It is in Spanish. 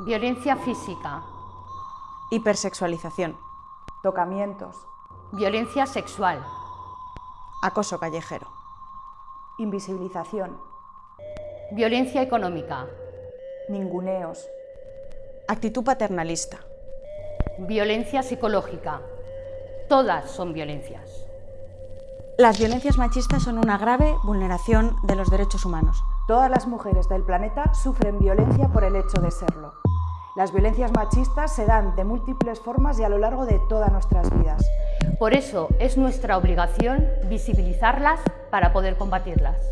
violencia física, hipersexualización, tocamientos, violencia sexual, acoso callejero, invisibilización, violencia económica, ninguneos, actitud paternalista, violencia psicológica. Todas son violencias. Las violencias machistas son una grave vulneración de los derechos humanos. Todas las mujeres del planeta sufren violencia por el hecho de serlo. Las violencias machistas se dan de múltiples formas y a lo largo de todas nuestras vidas. Por eso es nuestra obligación visibilizarlas para poder combatirlas.